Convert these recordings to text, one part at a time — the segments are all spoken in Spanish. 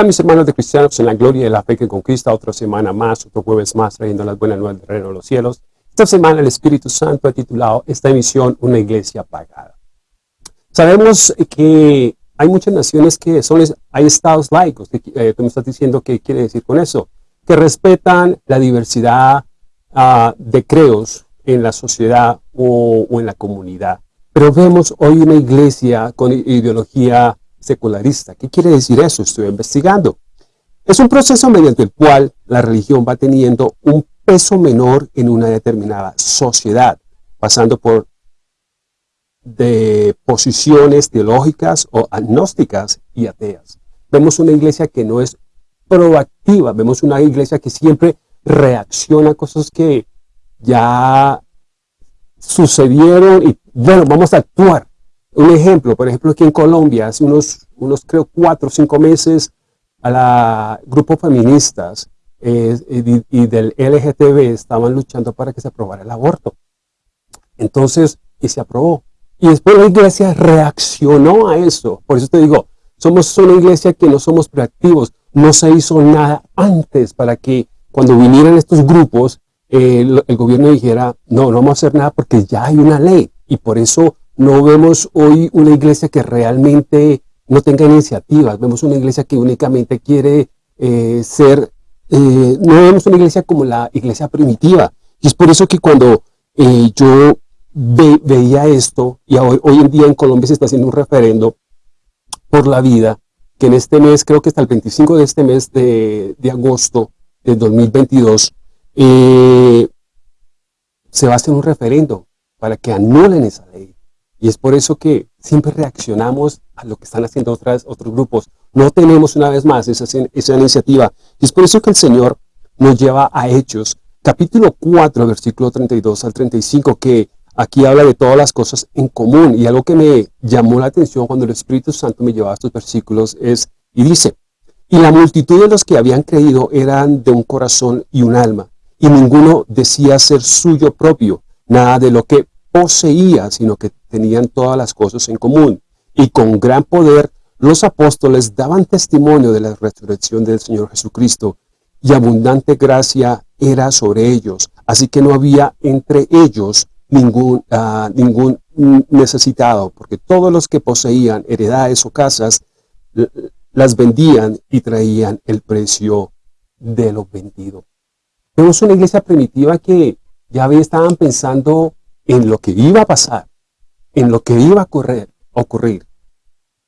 Hola mis hermanos de cristianos en la gloria de la fe que conquista otra semana más, otro jueves más, trayendo las buenas nuevas del reino de los cielos. Esta semana el Espíritu Santo ha titulado esta emisión Una iglesia pagada. Sabemos que hay muchas naciones que son, hay estados laicos, que, eh, tú me estás diciendo qué quiere decir con eso, que respetan la diversidad uh, de creos en la sociedad o, o en la comunidad. Pero vemos hoy una iglesia con ideología secularista. ¿Qué quiere decir eso? Estoy investigando. Es un proceso mediante el cual la religión va teniendo un peso menor en una determinada sociedad, pasando por de posiciones teológicas o agnósticas y ateas. Vemos una iglesia que no es proactiva, vemos una iglesia que siempre reacciona a cosas que ya sucedieron y bueno, vamos a actuar. Un ejemplo, por ejemplo, aquí en Colombia, hace unos, unos creo, cuatro o cinco meses, a la grupo feministas eh, y, del LGTB estaban luchando para que se aprobara el aborto. Entonces, y se aprobó. Y después la iglesia reaccionó a eso. Por eso te digo, somos una iglesia que no somos proactivos. No se hizo nada antes para que cuando vinieran estos grupos, eh, el, el gobierno dijera, no, no vamos a hacer nada porque ya hay una ley. Y por eso no vemos hoy una iglesia que realmente no tenga iniciativas, vemos una iglesia que únicamente quiere eh, ser, eh, no vemos una iglesia como la iglesia primitiva. Y es por eso que cuando eh, yo veía esto, y hoy, en día en Colombia se está haciendo un referendo por la vida, que en este mes, creo que hasta el 25 de este mes de, de agosto del 2022, se va a hacer un referendo para que anulen esa ley. Y es por eso que siempre reaccionamos a lo que están haciendo otros grupos. No tenemos una vez más esa, esa iniciativa. Y es por eso que el Señor nos lleva a Hechos, capítulo 4, versículo 32 al 35, que aquí habla de todas las cosas en común. Y algo que me llamó la atención cuando el Espíritu Santo me llevaba a estos versículos es, y dice, y la multitud de los que habían creído eran de un corazón y un alma, y ninguno decía ser suyo propio, nada de lo que poseía, sino que tenían todas las cosas en común. Y con gran poder los apóstoles daban testimonio de la resurrección del Señor Jesucristo, y abundante gracia era sobre ellos. Así que no había entre ellos ningún, uh, ningún necesitado, porque todos los que poseían heredades o casas, las vendían y traían el precio de lo vendido. Vemos una iglesia primitiva que ya estaban pensando en lo que iba a pasar, en lo que iba a ocurrir. ocurrir.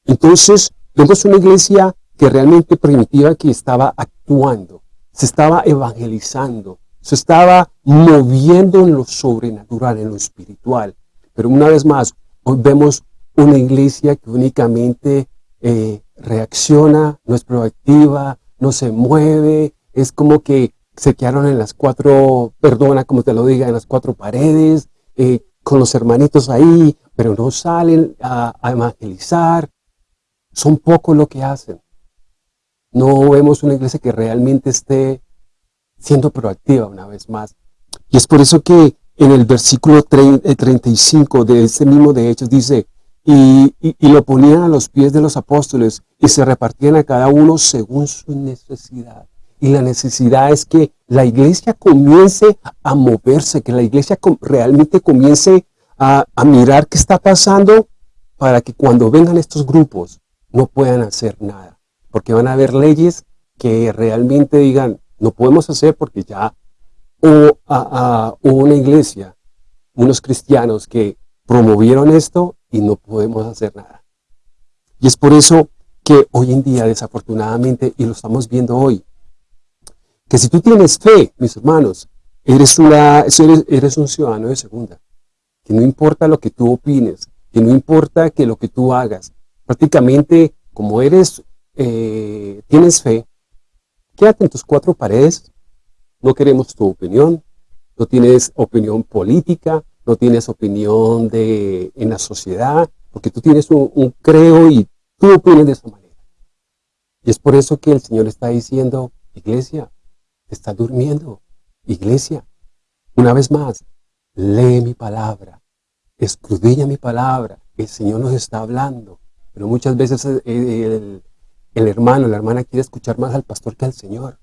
Entonces, vemos una iglesia que realmente primitiva que estaba actuando, se estaba evangelizando, se estaba moviendo en lo sobrenatural, en lo espiritual. Pero una vez más, hoy vemos una iglesia que únicamente eh, reacciona, no es proactiva, no se mueve, es como que se quedaron en las cuatro, perdona como te lo diga, en las cuatro paredes, eh, con los hermanitos ahí, pero no salen a, evangelizar. Son pocos lo que hacen. No vemos una iglesia que realmente esté siendo proactiva una vez más. Y es por eso que en el versículo 35 eh, de ese mismo de Hechos dice, y, lo ponían a los pies de los apóstoles y se repartían a cada uno según su necesidad. Y la necesidad es que la iglesia comience a moverse, que la iglesia realmente comience a, mirar qué está pasando para que cuando vengan estos grupos no puedan hacer nada. Porque van a haber leyes que realmente digan, no podemos hacer porque ya hubo, una iglesia, unos cristianos que promovieron esto y no podemos hacer nada. Y es por eso que hoy en día, desafortunadamente, y lo estamos viendo hoy, que si tú tienes fe, mis hermanos, eres, una, eres, un ciudadano de segunda. Que no importa lo que tú opines, que no importa que lo que tú hagas. Prácticamente, como eres, eh, tienes fe, quédate en tus cuatro paredes. No queremos tu opinión. No tienes opinión política, no tienes opinión de, en la sociedad, porque tú tienes un, un creo y tú opinas de esa manera. Y es por eso que el Señor está diciendo, iglesia, está durmiendo. Iglesia, una vez más, lee mi palabra, escudilla mi palabra, el Señor nos está hablando, pero muchas veces eh, el hermano, la hermana quiere escuchar más al pastor que al Señor.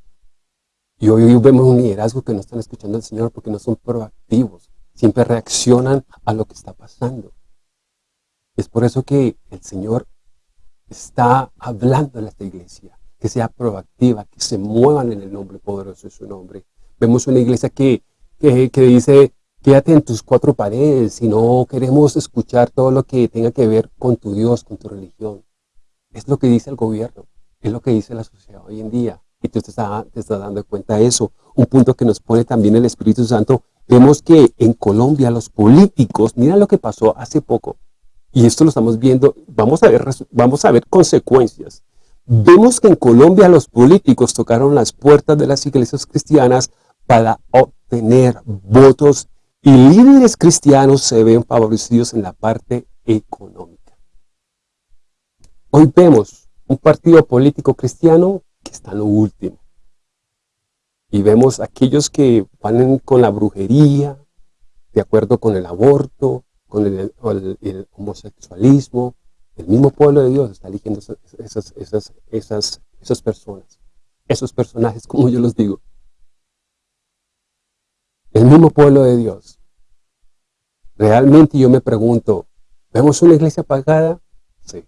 Y hoy, vemos un liderazgo que no están escuchando al Señor porque no son proactivos. Siempre reaccionan a lo que está pasando. Es por eso que el Señor está hablando en esta iglesia, que sea proactiva, que se muevan en el nombre poderoso de su nombre. Vemos una iglesia que, que, que dice, quédate en tus cuatro paredes y no queremos escuchar todo lo que tenga que ver con tu Dios, con tu religión. Es lo que dice el gobierno, es lo que dice la sociedad hoy en día. Y tú te estás, dando cuenta de eso. Un punto que nos pone también el Espíritu Santo. Vemos que en Colombia los políticos, mira lo que pasó hace poco. Y esto lo estamos viendo, vamos a ver, vamos a ver consecuencias. Vemos que en Colombia los políticos tocaron las puertas de las iglesias cristianas para obtener votos y líderes cristianos se ven favorecidos en la parte económica. Hoy vemos un partido político cristiano que está en lo último. Y vemos aquellos que van con la brujería, de acuerdo con el aborto, con el, homosexualismo. El mismo pueblo de Dios está eligiendo esas, esas, esas, esas personas, esos personajes, como yo los digo. El mismo pueblo de Dios. Realmente yo me pregunto, ¿vemos una iglesia apagada? Sí.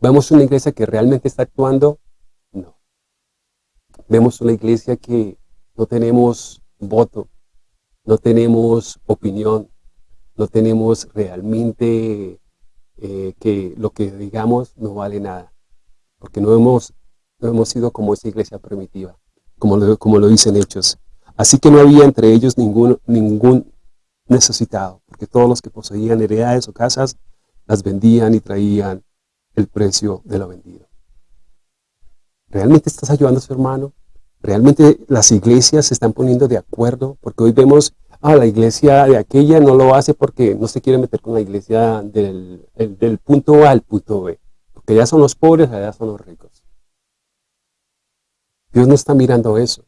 ¿Vemos una iglesia que realmente está actuando? Vemos una iglesia que no tenemos voto, no tenemos opinión, no tenemos realmente eh, que lo que digamos no vale nada, porque no hemos, no hemos sido como esa iglesia primitiva, como lo, como lo dicen Hechos. Así que no había entre ellos ningún, ningún necesitado, porque todos los que poseían heredades o casas las vendían y traían el precio de lo vendido. ¿Realmente estás ayudando a su hermano? ¿Realmente las iglesias se están poniendo de acuerdo? Porque hoy vemos, ah, la iglesia de aquella no lo hace porque no se quiere meter con la iglesia del, punto A al punto B. Porque ya son los pobres, allá son los ricos. Dios no está mirando eso.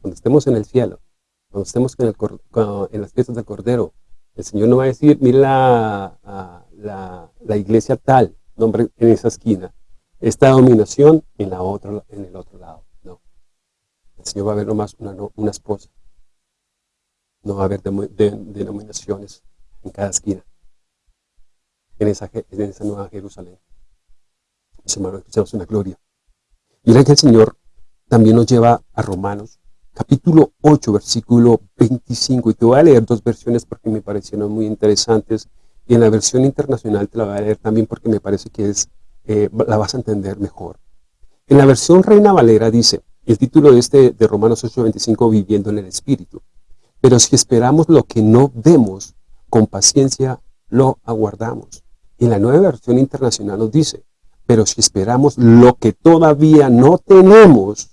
Cuando estemos en el cielo, cuando estemos en, las fiestas del Cordero, el Señor no va a decir, mira la, la iglesia tal, nombre en esa esquina, esta dominación en, la otra, en el otro lado. No. El Señor va a ver nomás una, una esposa. No va a haber denominaciones en cada esquina. En esa, en esa nueva Jerusalén. Mis hermanos, una gloria. Que el Señor también nos lleva a Romanos, capítulo 8, versículo 25. Y te voy a leer dos versiones porque me parecieron muy interesantes. Y en la versión internacional te la voy a leer también porque me parece que es eh, la vas a entender mejor. En la versión Reina Valera dice, el título de este de Romanos 8:25, viviendo en el Espíritu. Pero si esperamos lo que no vemos, con paciencia lo aguardamos. En la nueva versión internacional nos dice, pero si esperamos lo que todavía no tenemos,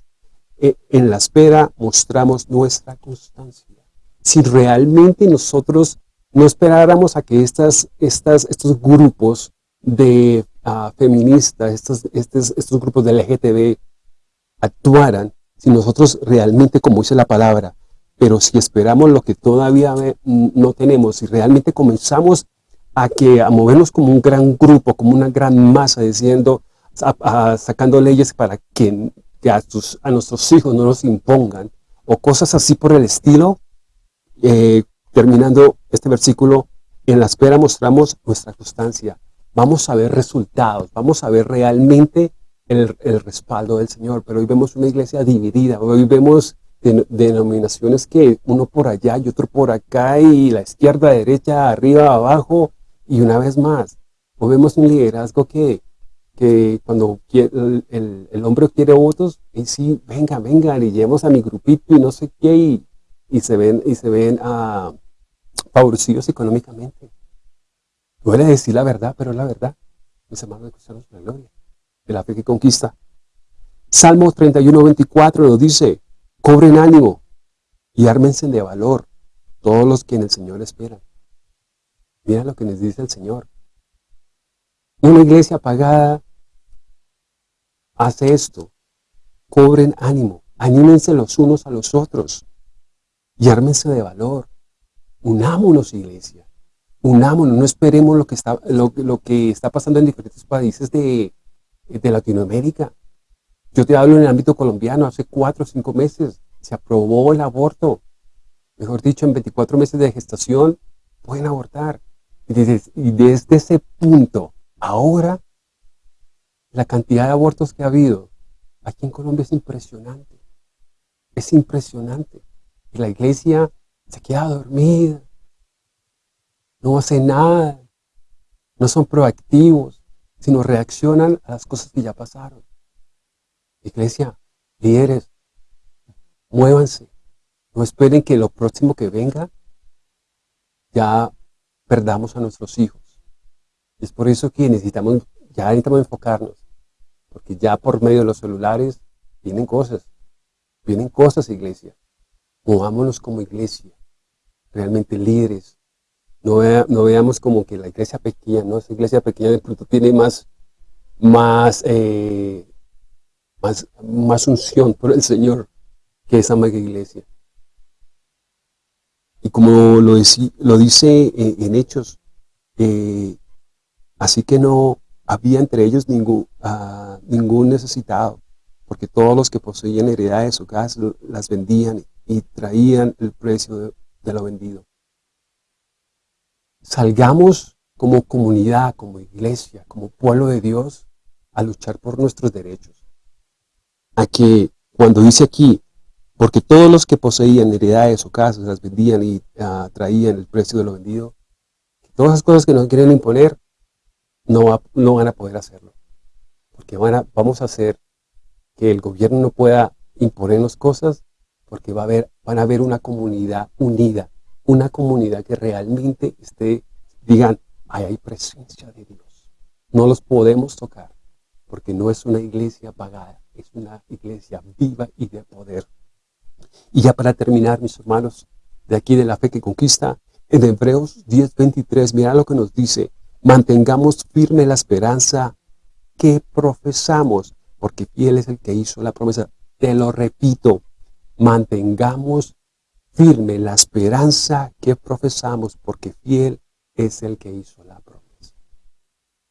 eh, en la espera mostramos nuestra constancia. Si realmente nosotros no esperáramos a que estas, estos grupos de feministas, estos, estos, estos grupos de LGTB actuaran, si nosotros realmente, como dice la palabra, pero si esperamos lo que todavía no tenemos, si realmente comenzamos a, que, a movernos como un gran grupo, como una gran masa, diciendo, sacando leyes para que, a, a, nuestros hijos no nos impongan, o cosas así por el estilo, eh, terminando este versículo, en la espera mostramos nuestra constancia vamos a ver resultados, vamos a ver realmente el, respaldo del Señor. Pero hoy vemos una iglesia dividida, hoy vemos denominaciones que uno por allá y otro por acá y la izquierda, derecha, arriba, abajo y una vez más. Hoy vemos un liderazgo que, que cuando el, hombre quiere votos, y sí, venga, venga, y llevemos a mi grupito y no sé qué, y, se ven, y se ven ah, favorecidos económicamente. Duele decir la verdad, pero es la verdad. Mis hermanos de la gloria, de la fe que conquista. Salmo 31, 24 nos dice, cobren ánimo y ármense de valor todos los que en el Señor esperan. Mira lo que nos dice el Señor. Una iglesia apagada hace esto. Cobren ánimo, anímense los unos a los otros y ármense de valor. Unámonos, iglesia unámonos, no esperemos lo que está, lo, que está pasando en diferentes países de, de Latinoamérica. Yo te hablo en el ámbito colombiano, hace cuatro o cinco meses se aprobó el aborto. Mejor dicho, en 24 meses de gestación pueden abortar. Y desde, ese punto, ahora, la cantidad de abortos que ha habido aquí en Colombia es impresionante. Es impresionante. Y la iglesia se queda dormida. No hace nada. No son proactivos, sino reaccionan a las cosas que ya pasaron. Iglesia, líderes, muévanse. No esperen que lo próximo que venga ya perdamos a nuestros hijos. Es por eso que necesitamos, ya necesitamos enfocarnos. Porque ya por medio de los celulares vienen cosas. Vienen cosas, iglesia. Movámonos como iglesia. Realmente líderes. No, no veamos como que la iglesia pequeña, ¿no? Esa iglesia pequeña de pronto tiene más, más, eh, más, unción por el Señor que esa mega iglesia. Y como lo, lo dice en, Hechos, eh, así que no había entre ellos ningún, ah, ningún necesitado, porque todos los que poseían heredades o casas las vendían y traían el precio de lo vendido. Salgamos como comunidad, como iglesia, como pueblo de Dios, a luchar por nuestros derechos. A que cuando dice aquí, porque todos los que poseían heredades o casas las vendían y uh, traían el precio de lo vendido. Todas esas cosas que nos quieren imponer, no, no van a poder hacerlo. Porque vamos a hacer que el gobierno no pueda imponernos cosas, porque va a haber, van a haber una comunidad unida, una comunidad que realmente esté, digan, ahí hay presencia de Dios. No los podemos tocar, porque no es una iglesia pagada, es una iglesia viva y de poder. Y ya para terminar, mis hermanos, de aquí de la fe que conquista, en Hebreos 10.23, mira lo que nos dice, mantengamos firme la esperanza que profesamos, porque fiel es el que hizo la promesa. Te lo repito, mantengamos firme la esperanza que profesamos, porque fiel es el que hizo la promesa.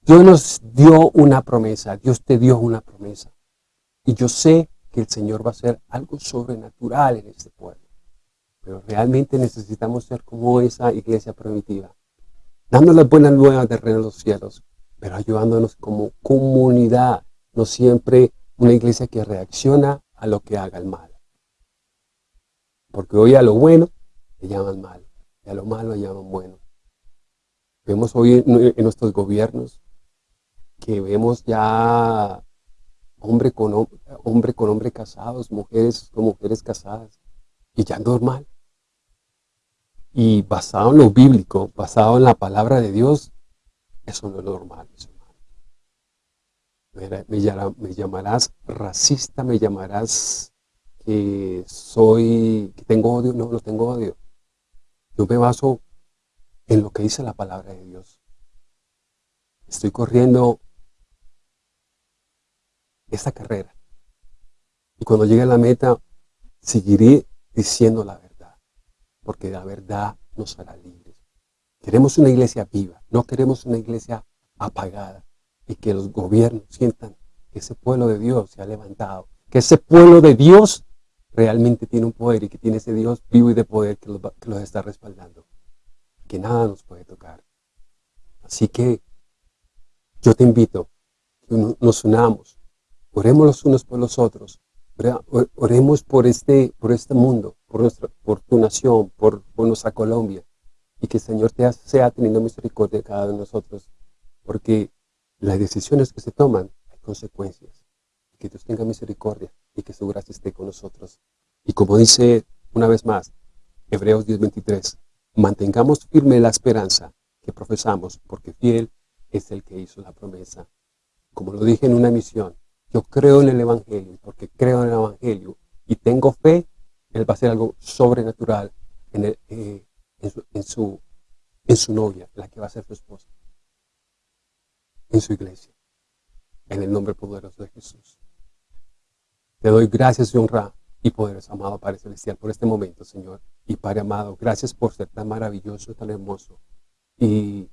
Dios nos dio una promesa, Dios te dio una promesa. Y yo sé que el Señor va a hacer algo sobrenatural en este pueblo. Pero realmente necesitamos ser como esa iglesia primitiva, dando las buenas nuevas de reino de los cielos, pero ayudándonos como comunidad, no siempre una iglesia que reacciona a lo que haga el mal. Porque hoy a lo bueno le llaman mal, y a lo malo le llaman bueno. Vemos hoy en nuestros gobiernos que vemos ya hombre con hombre, con hombre casados, mujeres con mujeres casadas, y ya normal. Y basado en lo bíblico, basado en la palabra de Dios, eso no es normal, mis hermanos. Me, llamarás racista, me llamarás que soy, que tengo odio, no, no tengo odio. Yo me baso en lo que dice la palabra de Dios. Estoy corriendo esta carrera. Y cuando llegue a la meta, seguiré diciendo la verdad, porque la verdad nos hará libres. Queremos una iglesia viva, no queremos una iglesia apagada y que los gobiernos sientan que ese pueblo de Dios se ha levantado, que ese pueblo de Dios realmente tiene un poder y que tiene ese Dios vivo y de poder que los, que los está respaldando, que nada nos puede tocar. Así que yo te invito que nos unamos Oremos los unos por los otros. Oremos por este, por este mundo, por, nuestra, por tu nación, por, nuestra Colombia. Y que el Señor te sea teniendo misericordia de cada uno de nosotros. Porque las decisiones que se toman hay consecuencias. Que Dios tenga misericordia y que su gracia esté con nosotros. Y como dice una vez más, Hebreos 10.23, mantengamos firme la esperanza que profesamos, porque fiel es el que hizo la promesa. Como lo dije en una misión, yo creo en el Evangelio, porque creo en el Evangelio y tengo fe, Él va a hacer algo sobrenatural en, eh, en, su, en, su, novia, la que va a ser su esposa, en su iglesia, en el nombre poderoso de Jesús. Te doy gracias y honra y poderes, amado Padre Celestial, por este momento, Señor. Y Padre amado, gracias por ser tan maravilloso, tan hermoso. Y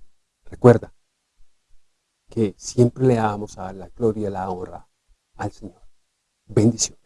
recuerda, que siempre le damos a la gloria y la honra al Señor. Bendición.